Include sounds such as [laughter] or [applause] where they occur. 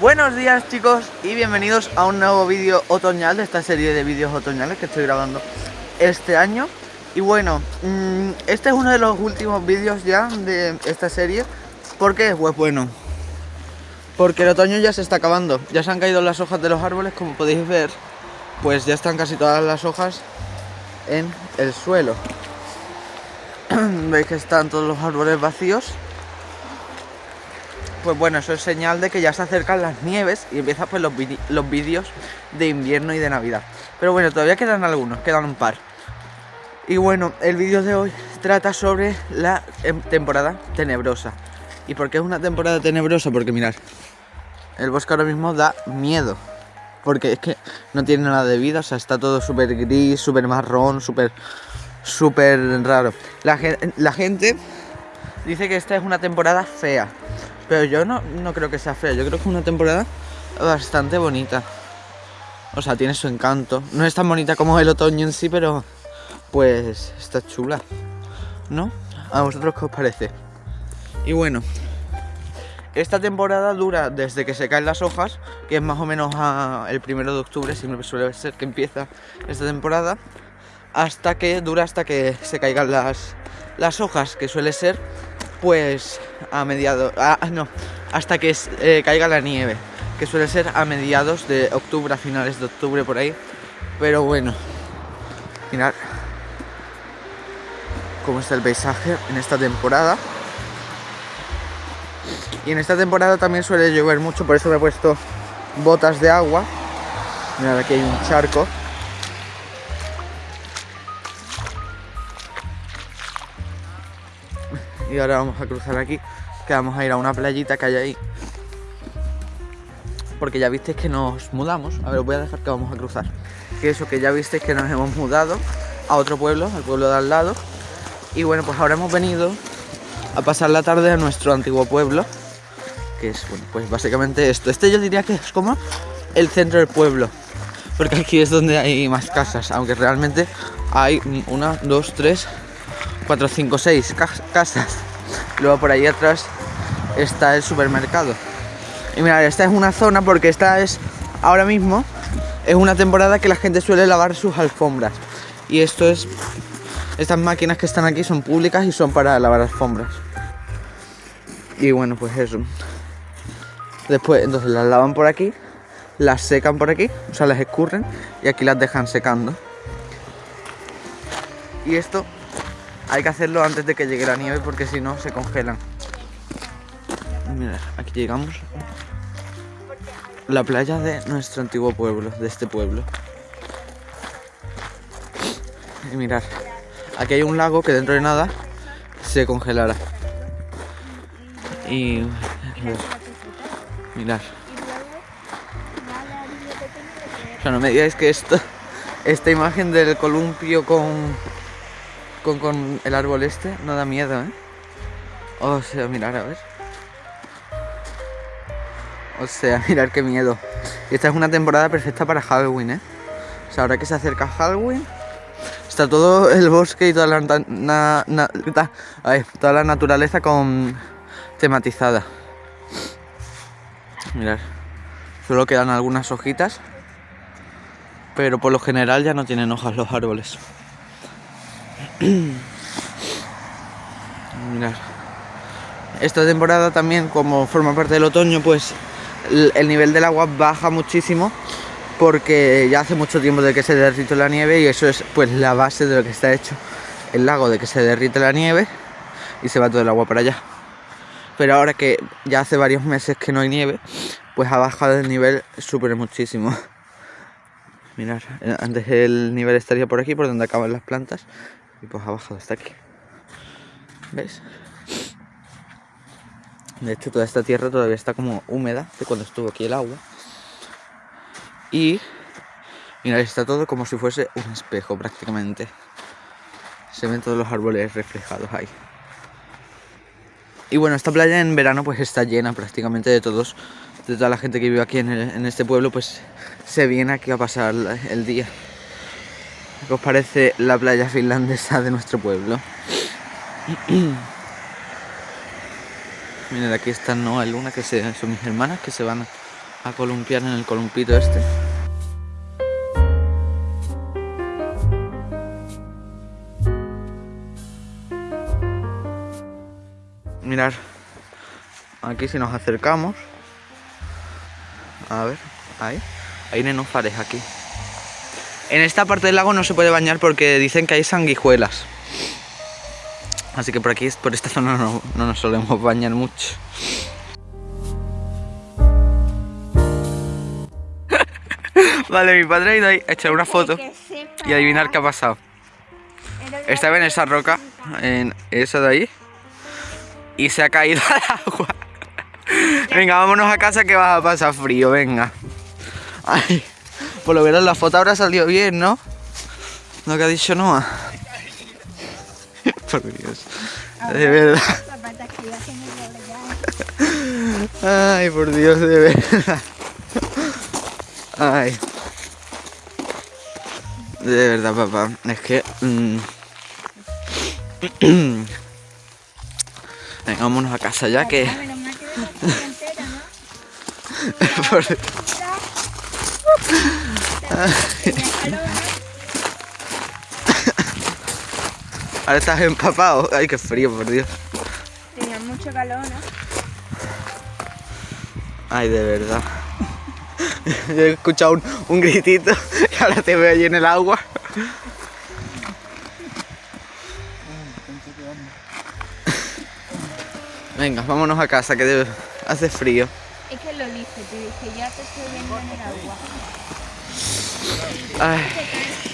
Buenos días chicos y bienvenidos a un nuevo vídeo otoñal de esta serie de vídeos otoñales que estoy grabando este año. Y bueno, mmm, este es uno de los últimos vídeos ya de esta serie ¿Por qué? Pues bueno Porque el otoño ya se está acabando. Ya se han caído las hojas de los árboles como podéis ver Pues ya están casi todas las hojas en el suelo. [clears throat] Veis que están todos los árboles vacíos pues bueno, eso es señal de que ya se acercan las nieves y empiezan pues los, vídeos de invierno y de Navidad. Pero bueno, todavía quedan algunos, quedan un par. Y bueno, el vídeo de hoy trata sobre la em, temporada tenebrosa. ¿Y por qué es una temporada tenebrosa? Porque mirad, el bosque ahora mismo da miedo. Porque es que no tiene nada de vida, o sea, está todo súper gris, súper marrón, súper, súper raro. La gente dice que esta es una temporada fea. Pero yo no, no creo que sea fea, yo creo que es una temporada bastante bonita. O sea, tiene su encanto. No es tan bonita como el otoño en sí, pero pues está chula. ¿No? ¿A vosotros qué os parece? Y bueno, esta temporada dura desde que se caen las hojas, que es más o menos el primero de octubre, siempre suele ser que empieza esta temporada, hasta que dura hasta que se caigan las, las hojas, que suele ser pues a mediados, ah, no, hasta que eh, caiga la nieve, que suele ser a mediados de octubre, a finales de octubre por ahí. Pero bueno, mirad cómo está el paisaje en esta temporada. Y en esta temporada también suele llover mucho, por eso me he puesto botas de agua. Mirad, aquí hay un charco. Y ahora vamos a cruzar aquí que vamos a ir a una playita que hay ahí. Porque ya visteis que nos mudamos. A ver os voy a dejar que vamos a cruzar. Que eso que ya visteis que nos hemos mudado a otro pueblo al pueblo de al lado. Y bueno pues ahora hemos venido a pasar la tarde a nuestro antiguo pueblo que es bueno pues básicamente esto. Este yo diría que es como el centro del pueblo porque aquí es donde hay más casas aunque realmente hay una, dos, tres 4, 5, 6 casas. Luego por ahí atrás está el supermercado. Y mirad, esta es una zona porque esta es ahora mismo es una temporada que la gente suele lavar sus alfombras. Y esto es estas máquinas que están aquí son públicas y son para lavar alfombras. Y bueno, pues eso. Después entonces las lavan por aquí, las secan por aquí, o sea, las escurren y aquí las dejan secando. Y esto hay que hacerlo antes de que llegue la nieve porque si no se congelan. Aquí llegamos. La playa de nuestro antiguo pueblo, de este pueblo. Y mirar, aquí hay un lago que dentro de nada se congelará. Y mirar. O sea, no me digáis que esto, esta imagen del columpio con con, el árbol este no da miedo, ¿eh? O sea, mirar, a ver. O sea, [laughs] mirar qué miedo. esta es una temporada perfecta para Halloween, ¿eh? O sea, ahora que se acerca Halloween, está todo el bosque y toda la, toda la naturaleza con tematizada. Mirar, solo quedan algunas hojitas, pero por lo general ya no tienen hojas los árboles. [clears throat] Esta temporada también, como forma parte del otoño, pues el nivel del agua baja muchísimo porque ya hace mucho tiempo de que se derrite la nieve y eso es pues la base de lo que está hecho el lago, de que se derrite la nieve y se va todo el agua para allá. Pero ahora que ya hace varios meses que no hay nieve, pues ha bajado el nivel súper muchísimo. [laughs] Mirad, antes el nivel estaría por aquí, por donde acaban las plantas, y pues ha bajado hasta aquí. ¿Ves? De hecho, toda esta tierra todavía está como húmeda de cuando estuvo aquí el agua. Y mira, está todo como si fuese un espejo prácticamente. Se ven todos los árboles reflejados ahí. Y bueno, esta playa en verano pues está llena prácticamente de todos, de toda la gente que vive aquí en, en este pueblo, pues se viene aquí a pasar el día. ¿Qué os parece la playa finlandesa de nuestro pueblo? Miren, aquí está Noah y Luna, que son mis hermanas, que se van a columpiar en el columpito este. Mirar, aquí si nos acercamos, a ver, ahí, hay nenúfares aquí. En esta parte del lago no se puede bañar porque dicen que hay sanguijuelas. Así que por aquí, por esta zona no, no nos solemos bañar mucho. [laughs] vale, mi padre ha ido ahí a echar una foto y adivinar qué ha pasado. Estaba en esa roca, en esa de ahí, y se ha caído [laughs] al agua. Venga, vámonos a casa que vas a pasar frío, venga. Ay, por lo menos la foto habrá salido bien, ¿no? Lo que ha dicho Noah. [laughs] por Dios. De verdad. Ay, por Dios, de verdad. Ay. De verdad, papá. Es que... mm. [clears throat] Venga, vámonos a casa ya que... [laughs] Por- [laughs] Ahora estás empapado. Ay, qué frío, por Dios. Tenía mucho calor, ¿no? Ay, de verdad. [laughs] Yo he escuchado un, un gritito [laughs] y ahora te veo allí en el agua. Venga, vámonos a casa que hace frío. Es que lo dije, te dije, ya te estoy viendo en el agua. Ay, Se cansa